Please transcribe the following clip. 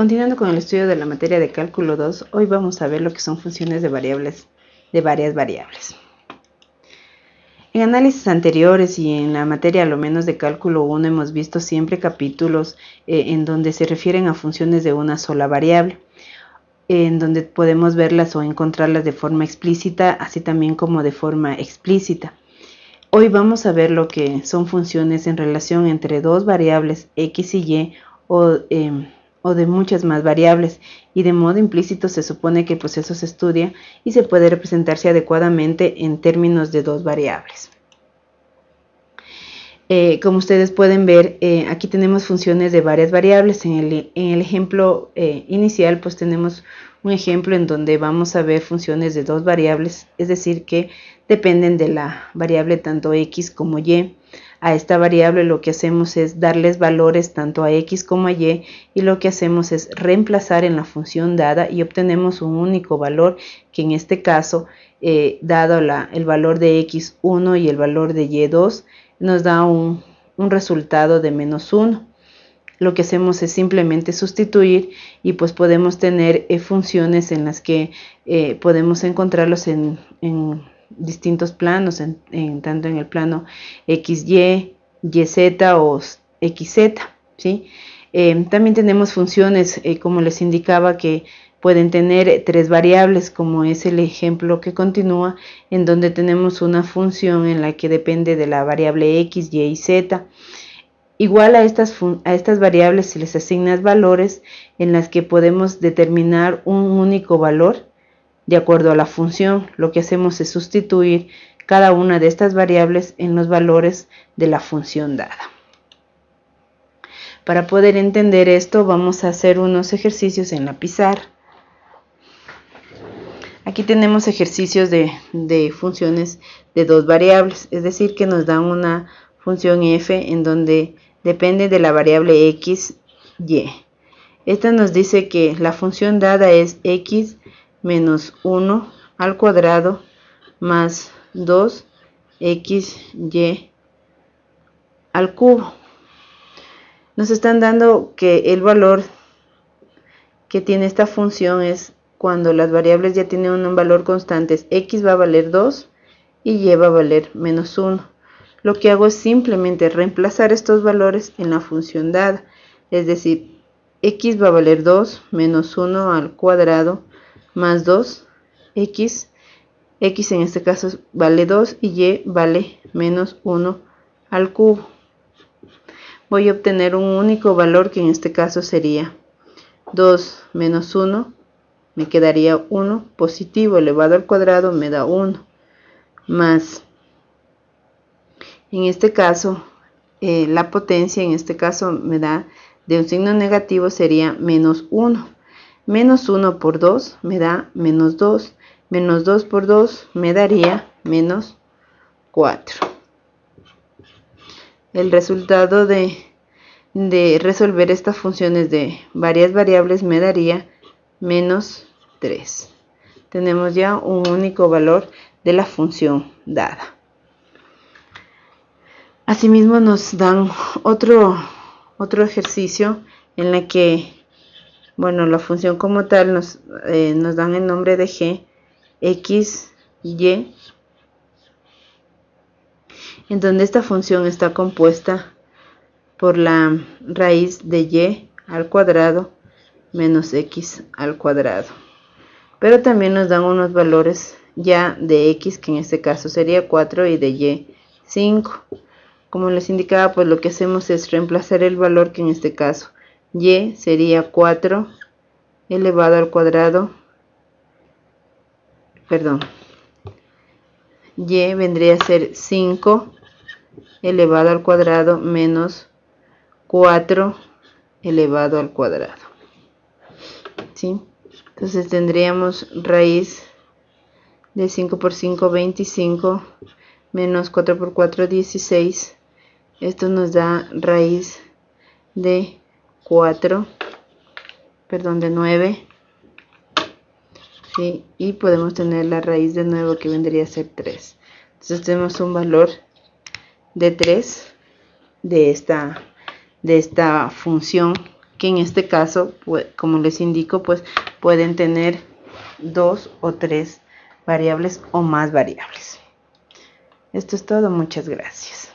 Continuando con el estudio de la materia de cálculo 2, hoy vamos a ver lo que son funciones de variables de varias variables. En análisis anteriores y en la materia lo menos de cálculo 1 hemos visto siempre capítulos eh, en donde se refieren a funciones de una sola variable, en donde podemos verlas o encontrarlas de forma explícita, así también como de forma explícita. Hoy vamos a ver lo que son funciones en relación entre dos variables x y y o, em, o, de muchas más variables y de modo implícito se supone que el proceso se estudia y se puede representarse adecuadamente en términos de dos variables. Eh, como ustedes pueden ver, eh, aquí tenemos funciones de varias variables. En el, ejemplo eh, inicial, pues tenemos un ejemplo en donde vamos a ver funciones de dos variables, es decir, que dependen de la variable tanto x como y. A esta variable lo que hacemos es darles valores tanto a x como a y y lo que hacemos es reemplazar en la función dada y obtenemos un único valor que en este caso, dado el valor de x1 y el valor de y2, nos da un, resultado de menos 1. Lo que hacemos es simplemente sustituir y pues podemos tener eh, funciones en las que eh, podemos encontrarlos en, distintos planos, en, tanto en el plano XY, YZ o XZ. ¿sí? Eh, también tenemos funciones, como les indicaba, que pueden tener tres variables, como es el ejemplo que continúa, en donde tenemos una función en la que depende de la variable x, y y z. Igual a estas, a estas variables se les asignan valores en las que podemos determinar un único valor de acuerdo a la función. Lo que hacemos es sustituir cada una de estas variables en los valores de la función dada. Para poder entender esto vamos a hacer unos ejercicios en la pizarra. Aquí tenemos ejercicios de, funciones de dos variables, es decir, que nos dan una función f en donde depende de la variable x, y. Esta nos dice que la función dada es x menos 1 al cuadrado más 2 x, y al cubo. Nos están dando que el valor que tiene esta función es cuando las variables ya tienen un valor constante, x va a valer 2 y y va a valer menos 1. Lo que hago es simplemente reemplazar estos valores en la función dada, es decir, x va a valer 2 menos 1 al cuadrado más 2, x, x en este caso vale 2 y y vale menos 1 al cubo. Voy a obtener un único valor que en este caso sería 2 menos 1 me quedaría 1 positivo elevado al cuadrado me da 1 más en este caso eh, la potencia en este caso me da de un signo negativo sería menos 1 menos 1 por 2 me da menos 2 menos 2 por 2 me daría menos 4 el resultado de, de resolver estas funciones de varias variables me daría menos 3. Tenemos ya un único valor de la función dada. Asimismo nos dan otro, otro ejercicio en la que, bueno, la función como tal nos, eh, nos dan el nombre de g, x, y, en donde esta función está compuesta por la raíz de y al cuadrado menos x al cuadrado. Pero también nos dan unos valores ya de x, que en este caso sería 4, y de y 5. Como les indicaba, pues lo que hacemos es reemplazar el valor que en este caso y sería 4 elevado al cuadrado, perdón, y vendría a ser 5 elevado al cuadrado menos 4 elevado al cuadrado. Entonces tendríamos raíz de 5 por 5, 25, menos 4 por 4, 16. Esto nos da raíz de 4, perdón, de 9. ¿sí? Y podemos tener la raíz de 9 que vendría a ser 3. Entonces tenemos un valor de 3 de esta, de esta función que en este caso, pues, como les indico, pues pueden tener dos o tres variables o más variables. Esto es todo, muchas gracias.